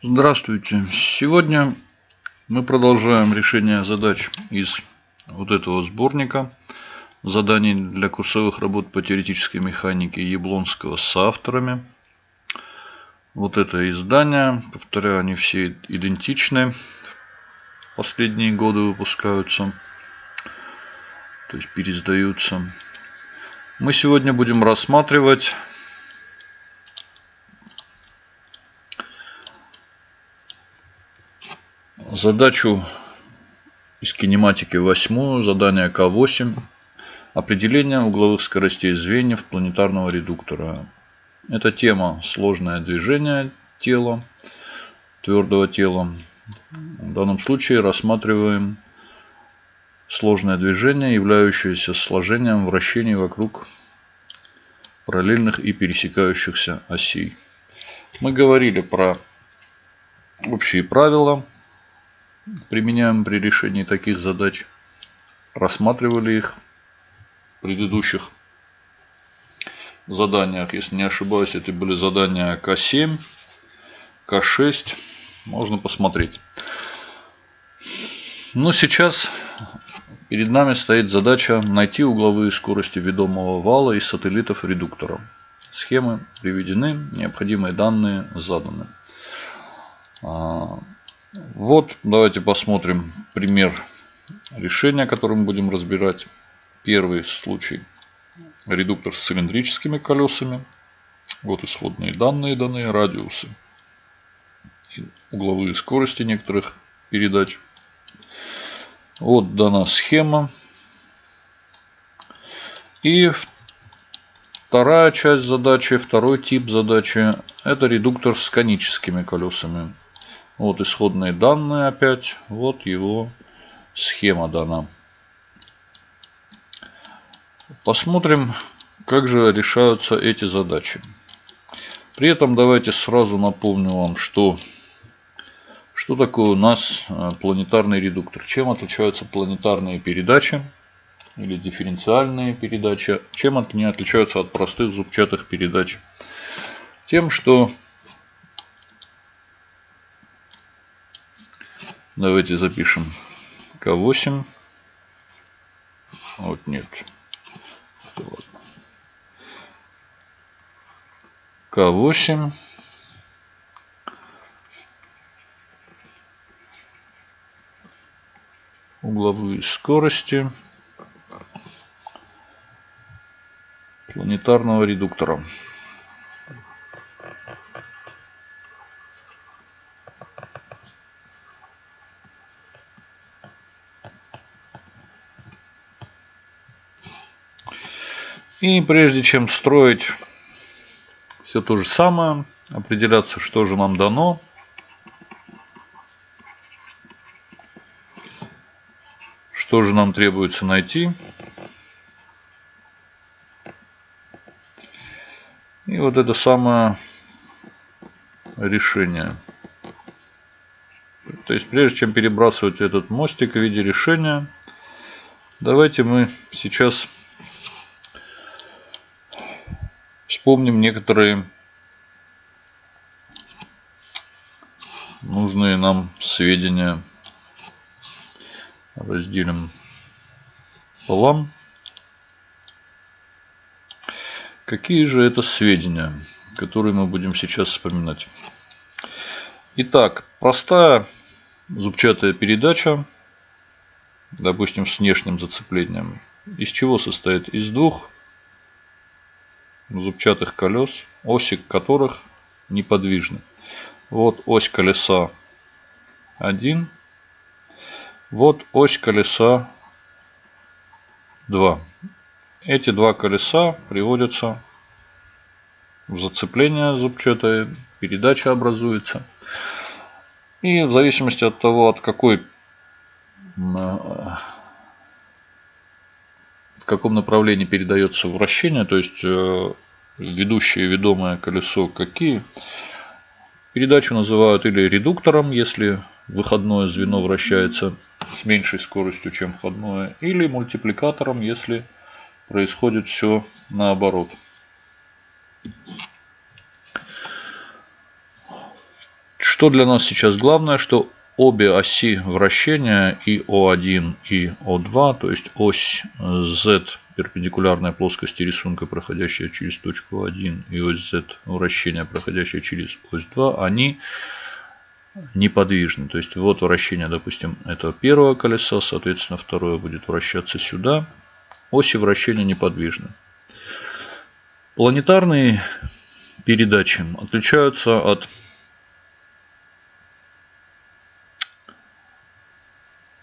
Здравствуйте. Сегодня мы продолжаем решение задач из вот этого сборника заданий для курсовых работ по теоретической механике Яблонского с авторами. Вот это издание. Повторяю, они все идентичны. Последние годы выпускаются. То есть пересдаются. Мы сегодня будем рассматривать задачу из кинематики 8, задание К8. Определение угловых скоростей звеньев планетарного редуктора. Эта тема сложное движение тела, твердого тела. В данном случае рассматриваем сложное движение, являющееся сложением вращений вокруг параллельных и пересекающихся осей. Мы говорили про общие правила применяем при решении таких задач. Рассматривали их в предыдущих заданиях. Если не ошибаюсь, это были задания К7, К6. Можно посмотреть. Но сейчас перед нами стоит задача найти угловые скорости ведомого вала из сателлитов редуктора. Схемы приведены, необходимые данные заданы. Вот, давайте посмотрим пример решения, который мы будем разбирать. Первый случай. Редуктор с цилиндрическими колесами. Вот исходные данные, данные радиусы. Угловые скорости некоторых передач. Вот дана схема. И вторая часть задачи, второй тип задачи, это редуктор с коническими колесами. Вот исходные данные опять. Вот его схема дана. Посмотрим, как же решаются эти задачи. При этом давайте сразу напомню вам, что, что такое у нас э, планетарный редуктор. Чем отличаются планетарные передачи или дифференциальные передачи. Чем они отличаются от простых зубчатых передач. Тем, что Давайте запишем К8. Вот нет. К8. Угловые скорости планетарного редуктора. И прежде чем строить все то же самое, определяться, что же нам дано, что же нам требуется найти. И вот это самое решение. То есть прежде чем перебрасывать этот мостик в виде решения, давайте мы сейчас вспомним некоторые нужные нам сведения. Разделим пополам. Какие же это сведения, которые мы будем сейчас вспоминать? Итак, простая зубчатая передача, допустим, с внешним зацеплением, из чего состоит? Из двух зубчатых колес, оси которых неподвижны. Вот ось колеса 1. Вот ось колеса 2. Эти два колеса приводятся в зацепление зубчатое, передача образуется. И в зависимости от того, от какой каком направлении передается вращение, то есть э, ведущее и ведомое колесо какие. Передачу называют или редуктором, если выходное звено вращается с меньшей скоростью, чем входное, или мультипликатором, если происходит все наоборот. Что для нас сейчас главное, что обе оси вращения и О1 и О2, то есть ось Z перпендикулярная плоскости рисунка, проходящая через точку 1, и ось Z вращения, проходящая через ось 2, они неподвижны. То есть вот вращение, допустим, этого первого колеса, соответственно, второе будет вращаться сюда. Оси вращения неподвижны. Планетарные передачи отличаются от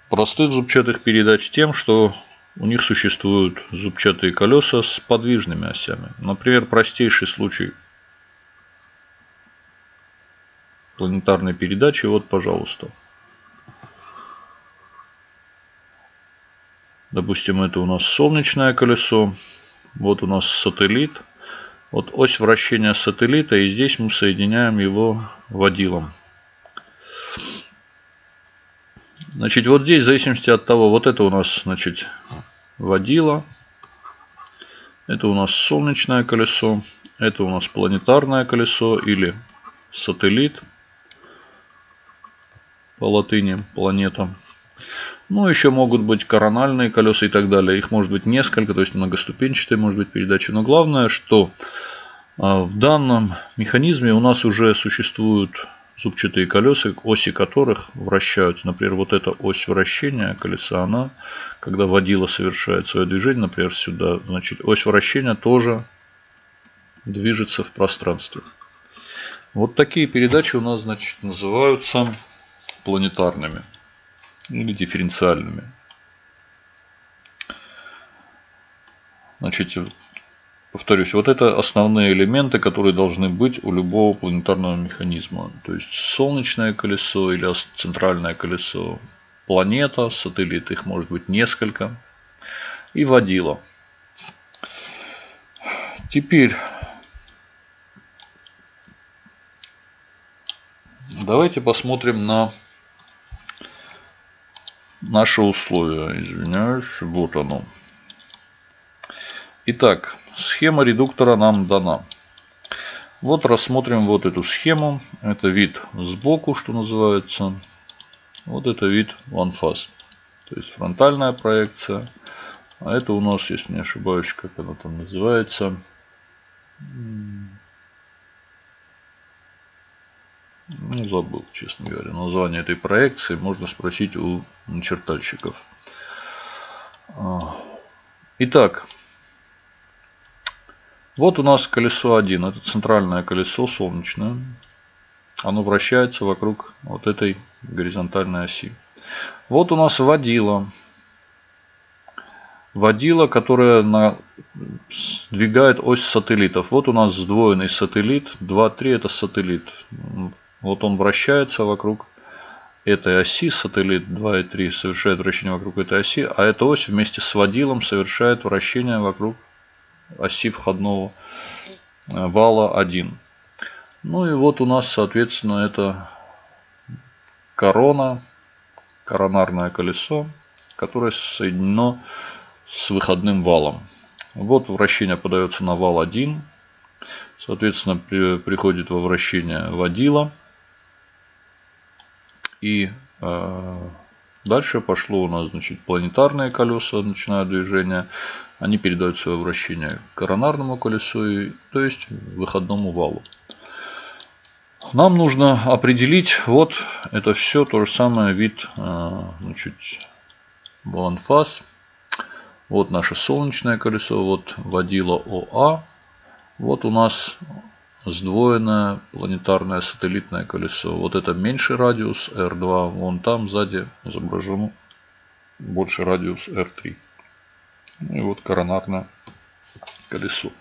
простых зубчатых передач тем, что у них существуют зубчатые колеса с подвижными осями. Например, простейший случай планетарной передачи. Вот, пожалуйста. Допустим, это у нас солнечное колесо. Вот у нас сателлит. Вот ось вращения сателлита. И здесь мы соединяем его водилом. Значит, вот здесь, в зависимости от того, вот это у нас, значит, водила. Это у нас солнечное колесо. Это у нас планетарное колесо или сателлит по латыни планета. Ну, еще могут быть корональные колеса и так далее. Их может быть несколько, то есть многоступенчатые может быть передача. Но главное, что а, в данном механизме у нас уже существуют зубчатые колеса, оси которых вращаются. Например, вот эта ось вращения колеса, она, когда водила совершает свое движение, например, сюда, значит, ось вращения тоже движется в пространстве. Вот такие передачи у нас, значит, называются планетарными или дифференциальными. Значит, Повторюсь, вот это основные элементы, которые должны быть у любого планетарного механизма. То есть солнечное колесо или центральное колесо, планета, сателлит, их может быть несколько. И водила. Теперь давайте посмотрим на наши условия. Извиняюсь, вот оно. Итак, Схема редуктора нам дана. Вот рассмотрим вот эту схему. Это вид сбоку, что называется. Вот это вид one face. То есть фронтальная проекция. А это у нас, если не ошибаюсь, как она там называется. Ну, забыл, честно говоря, название этой проекции. Можно спросить у начертальщиков. А. Итак, вот у нас колесо 1. Это центральное колесо солнечное. Оно вращается вокруг вот этой горизонтальной оси. Вот у нас водила. Водила, которая на... сдвигает ось сателлитов. Вот у нас сдвоенный сателлит. 2, 3 это сателлит. Вот он вращается вокруг этой оси. Сателлит 2 и 3 совершает вращение вокруг этой оси. А эта ось вместе с водилом совершает вращение вокруг оси входного э, вала 1. Ну и вот у нас, соответственно, это корона, коронарное колесо, которое соединено с выходным валом. Вот вращение подается на вал 1. Соответственно, при, приходит во вращение водила. И э, Дальше пошло у нас значит, планетарные колеса, начинают движение. Они передают свое вращение коронарному колесу, и, то есть выходному валу. Нам нужно определить, вот это все то же самое вид э, значит, баланфаз. Вот наше солнечное колесо, вот водила ОА. Вот у нас сдвоенное планетарное сателлитное колесо. Вот это меньший радиус R2. Вон там сзади изображен больше радиус R3. Ну и вот коронарное колесо.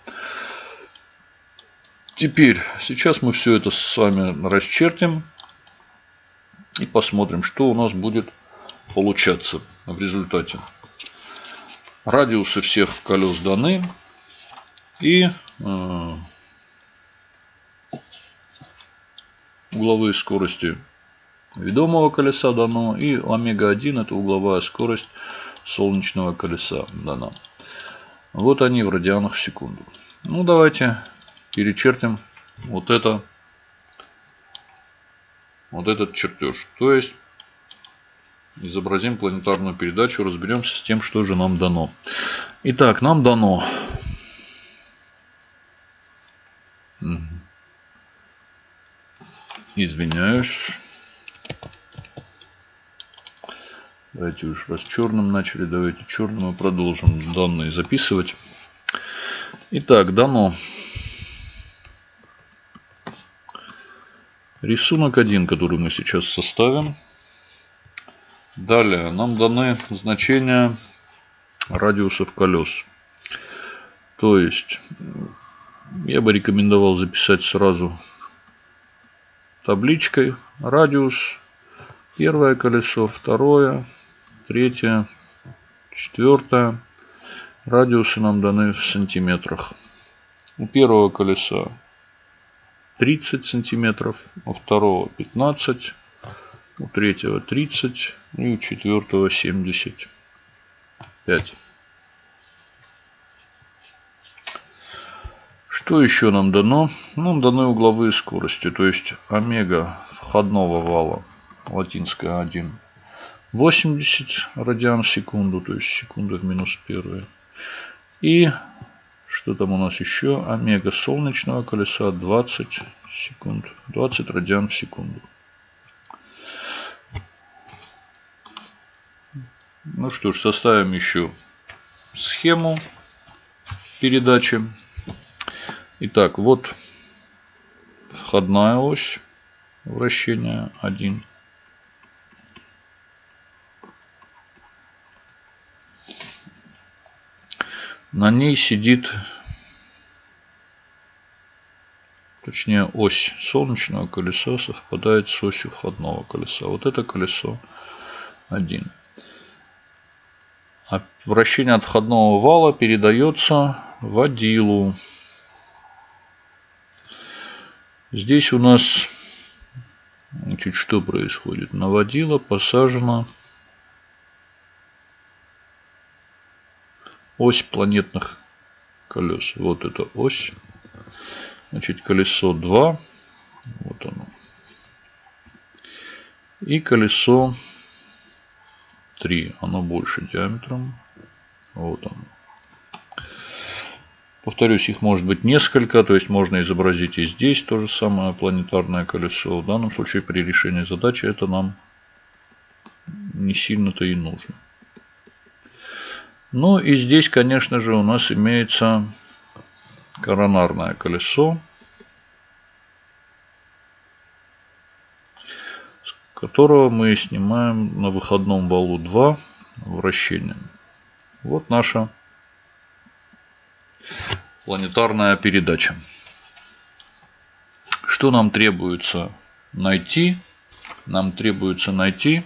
Теперь, сейчас мы все это с вами расчертим. И посмотрим, что у нас будет получаться в результате. Радиусы всех колес даны. И э, угловые скорости ведомого колеса дано. И омега-1 это угловая скорость солнечного колеса дана. Вот они в радианах в секунду. Ну давайте перечертим вот это вот этот чертеж. То есть изобразим планетарную передачу, разберемся с тем, что же нам дано. Итак, нам дано. Извиняюсь. Давайте уж раз черным начали, давайте черным и продолжим данные записывать. Итак, дано. Рисунок один, который мы сейчас составим. Далее нам даны значения радиусов колес. То есть я бы рекомендовал записать сразу табличкой радиус. Первое колесо, второе, третье, четвертое. Радиусы нам даны в сантиметрах. У первого колеса 30 сантиметров, у второго 15, у третьего 30 и у четвертого 75. Что еще нам дано? Нам даны угловые скорости, то есть омега входного вала, латинская 1, 80 радиан в секунду, то есть секунда в минус первые. И что там у нас еще? Омега солнечного колеса 20 секунд, 20 радиан в секунду. Ну что ж, составим еще схему передачи. Итак, вот входная ось вращения 1. На ней сидит, точнее ось солнечного колеса совпадает с осью входного колеса. Вот это колесо 1. А вращение от входного вала передается водилу. Здесь у нас значит, что происходит? На водила посажена ось планетных колес. Вот эта ось. Значит, колесо 2. Вот оно. И колесо 3. Оно больше диаметром. Вот оно. Повторюсь, их может быть несколько, то есть можно изобразить и здесь то же самое планетарное колесо. В данном случае при решении задачи это нам не сильно-то и нужно. Ну и здесь, конечно же, у нас имеется коронарное колесо, с которого мы снимаем на выходном валу 2 вращение. Вот наша планетарная передача. Что нам требуется найти? Нам требуется найти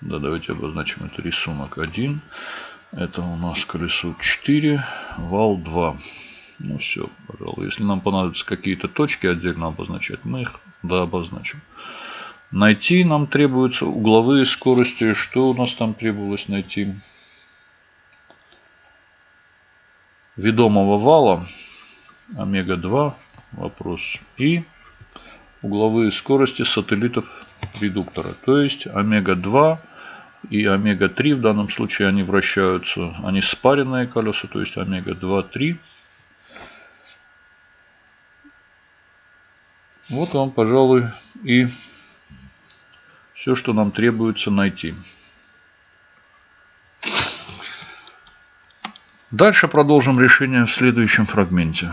Да, давайте обозначим это рисунок 1. Это у нас колесо 4, вал 2. Ну все, пожалуй. Если нам понадобятся какие-то точки отдельно обозначать, мы их да, обозначим. Найти нам требуются угловые скорости. Что у нас там требовалось найти? Ведомого вала омега-2 вопрос и угловые скорости сателлитов редуктора. То есть омега-2 и омега-3 в данном случае они вращаются, они спаренные колеса, то есть омега-2, 3. Вот вам, пожалуй, и все, что нам требуется найти. Дальше продолжим решение в следующем фрагменте.